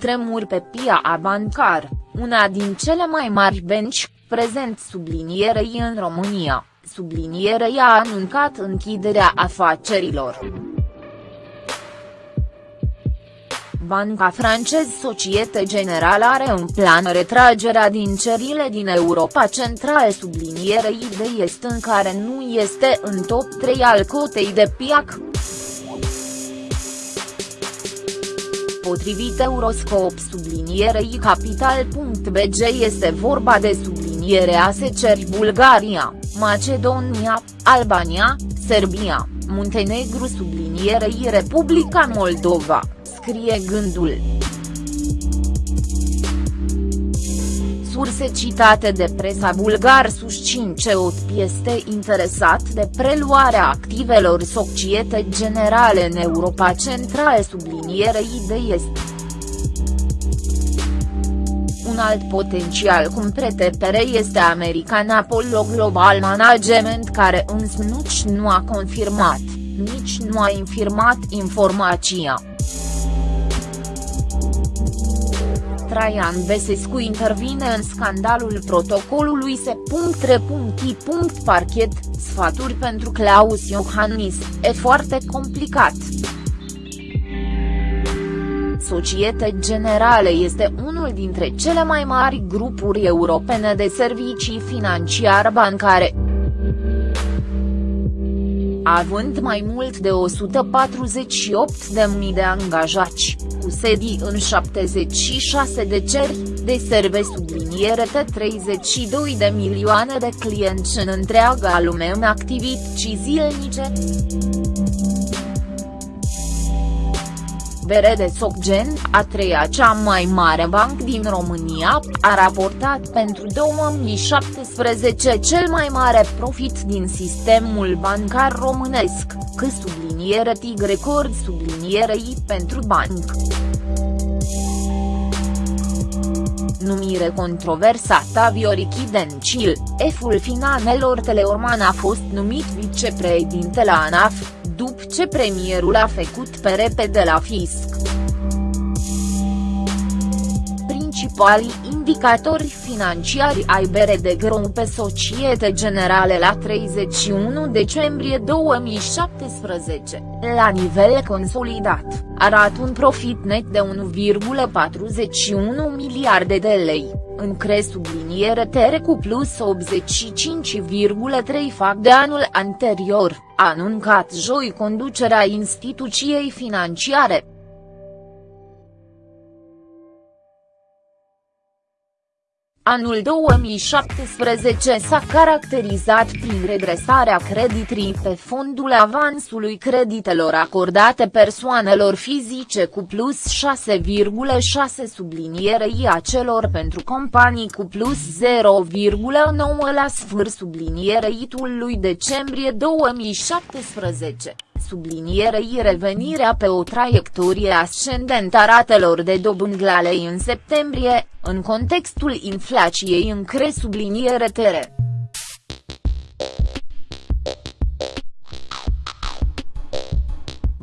cutremur pe pia bancar, una din cele mai mari benci, prezent sublinierei în România, sublinierei a anuncat închiderea afacerilor. Banca francez Societe Generale are un plan retragerea din cerile din Europa Centrală sublinierei de est în care nu este în top 3 al cotei de piac. Potrivit Euroscop sublinierei capital.bg este vorba de sublinierea seceri Bulgaria, Macedonia, Albania, Serbia, Muntenegru sublinierei Republica Moldova scrie gândul. Surse citate de presa bulgar susțin că OTP este interesat de preluarea activelor Societe Generale în Europa Centrală sublinierei de est. Un alt potențial cumpretepere este American Apollo Global Management care însă nu a confirmat, nici nu a infirmat informația. Traian Besescu intervine în scandalul protocolului se.re.i. Parchet, sfaturi pentru Claus Iohannis, e foarte complicat. Societe Generale este unul dintre cele mai mari grupuri europene de servicii financiar bancare. Având mai mult de 148.000 de angajați cu sedii în 76 de ceri, de serve subliniere 32 de milioane de clienți în întreaga lume în activități zilnice. De Socgen, a treia cea mai mare bancă din România, a raportat pentru 2017 cel mai mare profit din sistemul bancar românesc, că subliniere TIG record sublinierei pentru banc. Numire controversată Viorichi Dencil, eful finalelor Teleorman a fost numit vicepreședinte la ANAF, după ce premierul a făcut pe repede la fisc. Principalii indicatori financiari ai de Grom pe Societe Generale la 31 decembrie 2017, la nivel consolidat, arată un profit net de 1,41 miliarde de lei, în cre subliniere tere cu plus 85,3 fac de anul anterior, a anuncat joi conducerea instituției financiare. Anul 2017 s-a caracterizat prin redresarea creditrii pe fondul avansului creditelor acordate persoanelor fizice cu plus 6,6 sublinierei a celor pentru companii cu plus 0,9 la sfârșit sublinierei lui decembrie 2017 sublinierei revenirea pe o traiectorie ascendentă a ratelor de dobândlalei în septembrie, în contextul inflației în cre subliniere tere.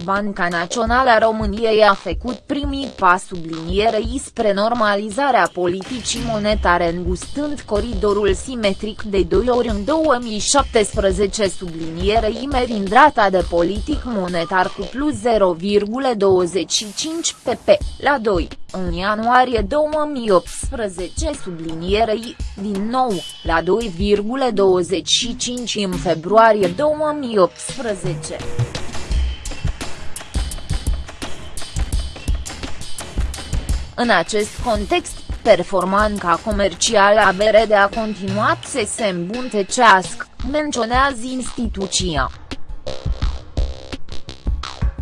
Banca Națională a României a făcut primii pas sublinierei spre normalizarea politicii monetare îngustând coridorul simetric de 2 ori în 2017 sublinierei merind rata de politic monetar cu plus 0,25 pp, la 2, în ianuarie 2018 sublinierei, din nou, la 2,25 în februarie 2018. În acest context, performanța comercială a BRD a continuat să se îmbunătățească, menționează instituția.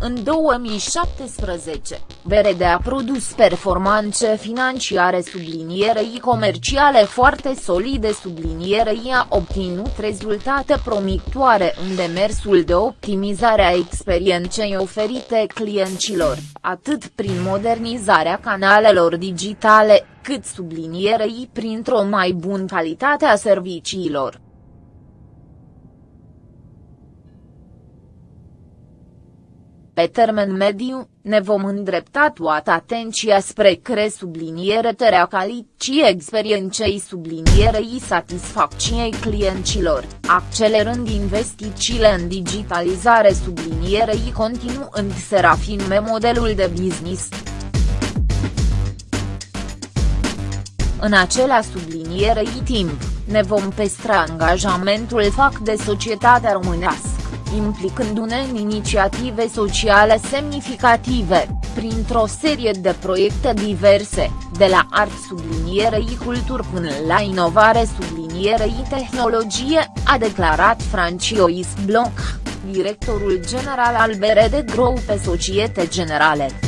În 2017, VRD a produs performanțe financiare sublinierei comerciale foarte solide sublinierei a obținut rezultate promițoare în demersul de optimizare a experienței oferite clienților, atât prin modernizarea canalelor digitale, cât sublinierei printr-o mai bună calitate a serviciilor. Pe termen mediu, ne vom îndrepta toată atenția spre cre subliniere terea calității experienței sublinierei satisfacției clienților, accelerând investițiile în digitalizare sublinierei continuând să rafinme modelul de business. În acela sublinierei timp, ne vom pestra angajamentul fac de societatea românească implicându-ne în inițiative sociale semnificative, printr-o serie de proiecte diverse, de la art sublinierei cultur până la inovare sublinierei tehnologie, a declarat Franciois Bloch, directorul general al BRD Group Societe Generale.